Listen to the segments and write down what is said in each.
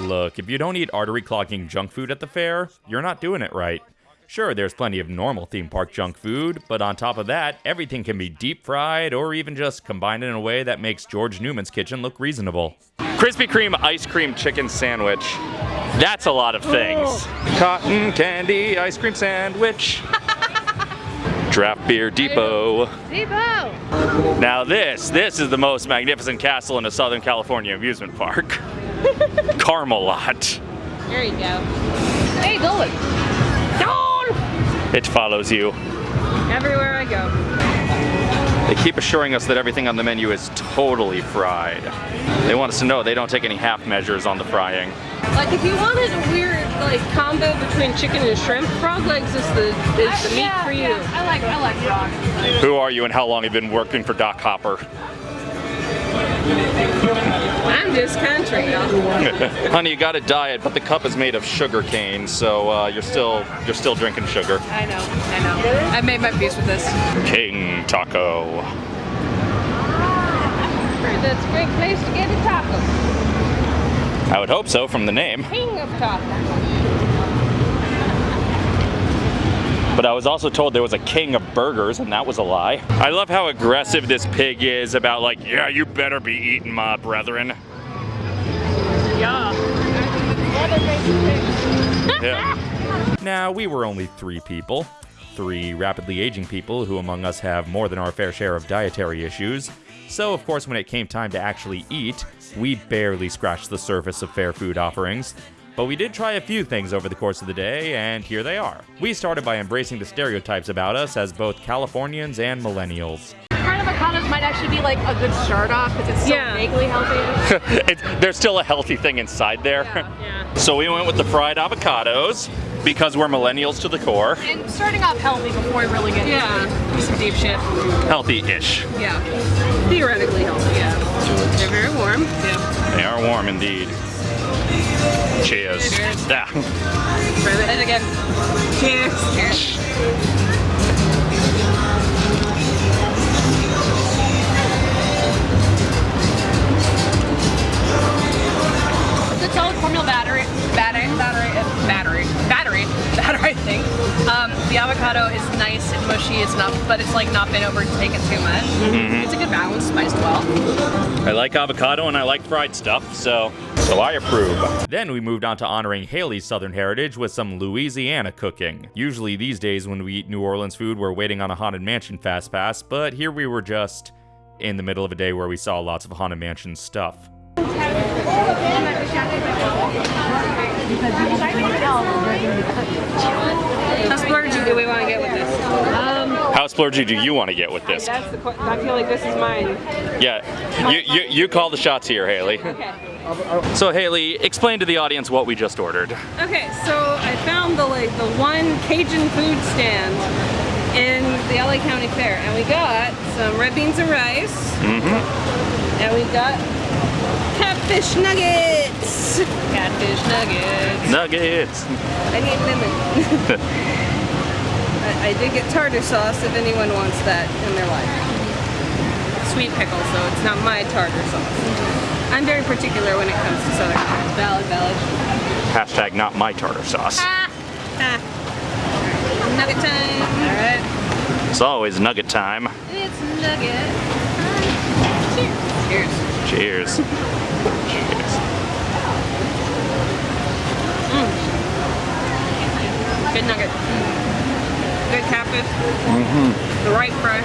Look, if you don't eat artery clogging junk food at the fair, you're not doing it right. Sure, there's plenty of normal theme park junk food, but on top of that, everything can be deep fried or even just combined in a way that makes George Newman's kitchen look reasonable. Krispy Kreme ice cream chicken sandwich. That's a lot of things. Oh. Cotton candy ice cream sandwich. Draft Beer Depot. Depot! Now this, this is the most magnificent castle in a Southern California amusement park. Carmelot. There you go. Hey, going. Dawn! It follows you. Everywhere I go. They keep assuring us that everything on the menu is totally fried. They want us to know they don't take any half measures on the frying. Like if you wanted a weird like combo between chicken and shrimp, frog legs is the is the meat for you. I like I like frog. Who are you and how long have you been working for Doc Hopper? I'm just country. Honey, you got a diet, but the cup is made of sugar cane, so uh, you're still you're still drinking sugar. I know, I know. I made my peace with this. King Taco. That's a great place to get a taco. I would hope so from the name. King of tacos. But I was also told there was a king of burgers, and that was a lie. I love how aggressive this pig is about like, yeah, you better be eating my brethren. Yeah. Yeah. now, we were only three people. Three rapidly aging people who among us have more than our fair share of dietary issues. So, of course, when it came time to actually eat, we barely scratched the surface of fair food offerings. But we did try a few things over the course of the day, and here they are. We started by embracing the stereotypes about us as both Californians and millennials. Fried avocados might actually be like a good start off because it's so Yeah. vaguely healthy. it's, there's still a healthy thing inside there. Yeah. So we went with the fried avocados because we're millennials to the core. and starting off healthy before we really get Yeah. into some deep shit. Healthy-ish. Yeah. Theoretically healthy, yeah. They're very warm. Yeah. They are warm indeed. Cheers. Cheers. Yeah. Try that. And again, Cheers. cheers. Solid cornmeal battery, battery, battery, uh, battery, battery, battery. I think. Um, the avocado is nice and mushy. It's not, but it's like not been overtaken too much. It's a good balance, spiced well. I like avocado and I like fried stuff, so so I approve. Then we moved on to honoring Haley's Southern heritage with some Louisiana cooking. Usually these days when we eat New Orleans food, we're waiting on a Haunted Mansion fast pass, but here we were just in the middle of a day where we saw lots of Haunted Mansion stuff. How splurgy do we want to get with this? Um, How splurgy do you want to get with this? that's the. que- I feel like this is mine. Yeah, you, you, you call the shots here, Haley. Okay. So Haley, explain to the audience what we just ordered. Okay, so I found the like the one Cajun food stand in the LA County Fair, and we got some red beans and rice, Mm-hmm. and we got catfish nuggets. Catfish nuggets. Nuggets. I need lemon. I, I did get tartar sauce if anyone wants that in their life. Sweet pickle, so it's not my tartar sauce. I'm very particular when it comes to Southern. Valid, valid. Hashtag not my tartar sauce. Ah. Ah. Nugget time. All right. It's always nugget time. It's nugget. Cheers. Cheers. Cheers. Cheers. Good nugget. Good catfish. Mm-hmm. The right fry.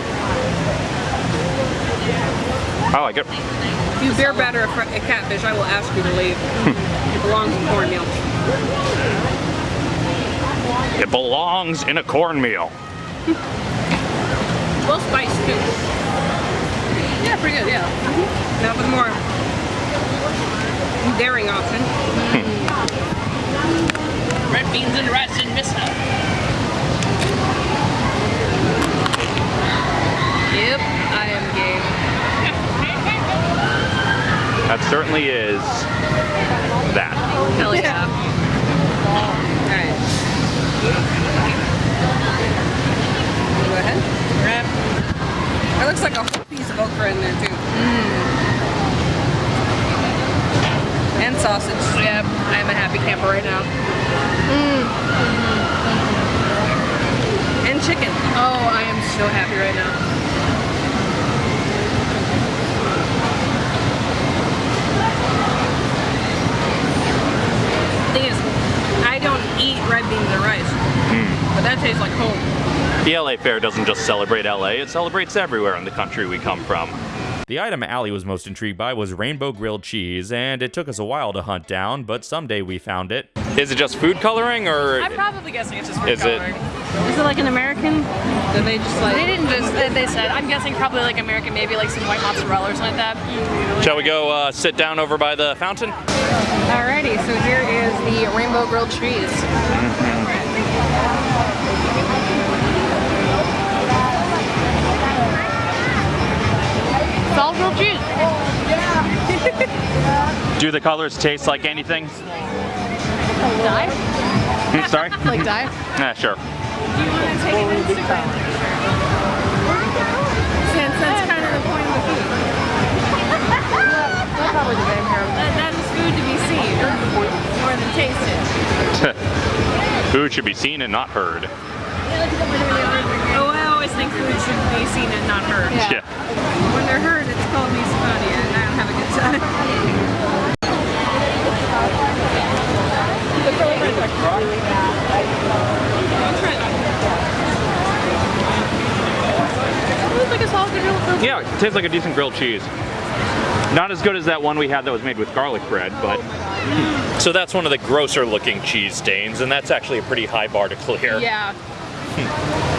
I like it. If you beer batter a, catfish, I will ask you to leave. it belongs in cornmeal. It belongs in a cornmeal. Well spiced too. Yeah, pretty good, yeah. Now with more daring option. Red beans and rice and miso. Yep, I am game. That certainly is that. Hell yeah. Alright. Go ahead. Grab. That looks like a whole piece of okra in there too. Mm. And sausage. Yeah, I'm a happy camper right now. Mm. And chicken. Oh, I am so happy right now. Thing is, I don't eat red beans and rice. But that tastes like home. The LA Fair doesn't just celebrate LA, it celebrates everywhere in the country we come from. The item Allie was most intrigued by was rainbow grilled cheese, and it took us a while to hunt down, but someday we found it. Is it just food coloring or I'm probably guessing it's just food Is it- coloring. Is it like an American? Do they just like They didn't just, they- they said, I'm guessing probably like American, maybe like some white mozzarella or something like that. shall we go uh, sit down over by the fountain? Alrighty, so here is the rainbow grilled cheese. It's all grilled cheese. Do the colors taste like anything? Dye? Hmm, Sorry? Like dye? Yeah, sure. Do you want to take an Instagram? Since that's kind of the point of the food. Probably the same here. That, that is food to be seen more than tasted. Food should be seen and not heard. Oh, I always think food should be seen and not heard. Yeah. When they're heard, it's called misophonia, and I don't have a good time. It looks like a solid grilled grilled Yeah, it tastes like a decent grilled cheese. Not as good as that one we had that was made with garlic bread, but. So that's one of the grosser looking cheese stains, and that's actually a pretty high bar to clear. Yeah. Hmm.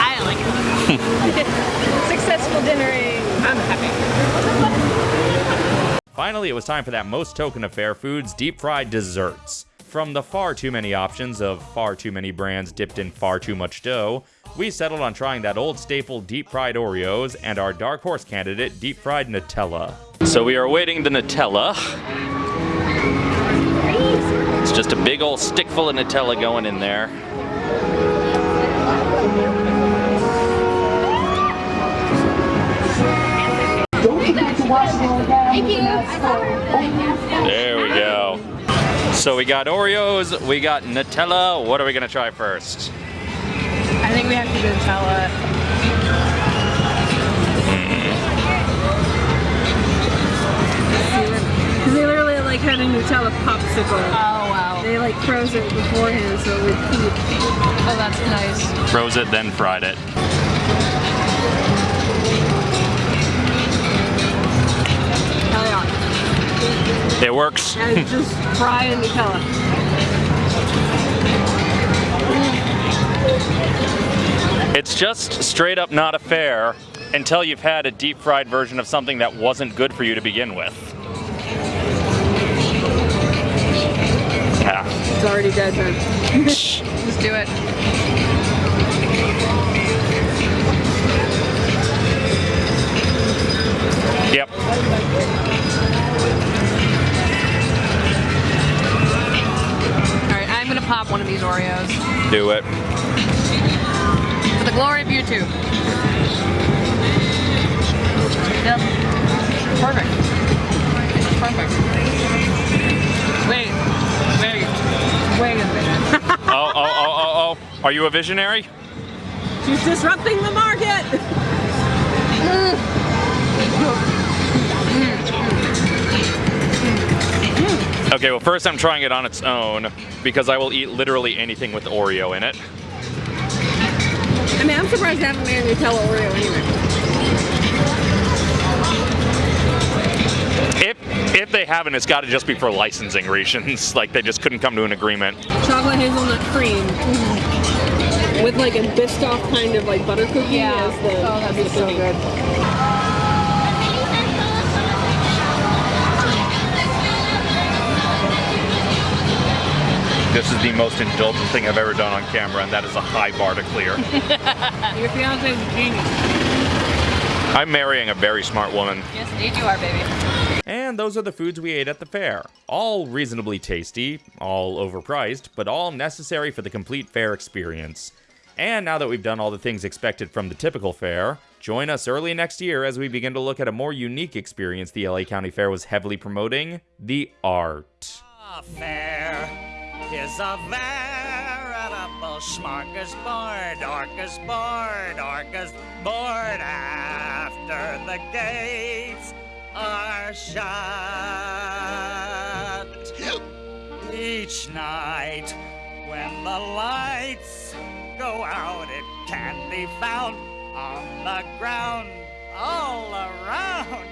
I like it. Successful dinnering. Eh? I'm happy. Finally, it was time for that most token of fair foods deep fried desserts. From the far too many options of far too many brands dipped in far too much dough, we settled on trying that old staple deep fried Oreos and our dark horse candidate deep fried Nutella. So we are awaiting the Nutella. It's just a big old stick full of Nutella going in there. There we go. So we got Oreos, we got Nutella. What are we gonna try first? I think we have to do Nutella. Because they literally like had a Nutella popsicle. Oh wow. They like froze it beforehand so it would keep. Oh, that's nice. Froze it, then fried it. It works. And it's just Nutella. It's just straight up not a fair until you've had a deep fried version of something that wasn't good for you to begin with. Yeah. It's already dead. Just do it. One of these Oreos. Do it. For the glory of YouTube. Yep. Perfect. Perfect. Wait. Wait. Wait a minute. Oh, oh, oh, oh, oh. Are you a visionary? She's disrupting the market. Okay, well, first I'm trying it on its own because I will eat literally anything with Oreo in it. I mean, I'm surprised they haven't made a Nutella Oreo anyway. If if they haven't, it's got to just be for licensing reasons. Like they just couldn't come to an agreement. Chocolate hazelnut cream with like a Biscoff kind of like butter cookie Yeah. as the. Oh, that'd be so good. This is the most indulgent thing I've ever done on camera, and that is a high bar to clear. Your fiance's a genius. I'm marrying a very smart woman. Yes, indeed you are, baby. And those are the foods we ate at the fair. All reasonably tasty, all overpriced, but all necessary for the complete fair experience. And now that we've done all the things expected from the typical fair, join us early next year as we begin to look at a more unique experience the LA County Fair was heavily promoting the art. A fair is a veritable smorgasbord, orcasbord, orcasbord after the gates are shut. Each night when the lights go out, it can be found on the ground all around.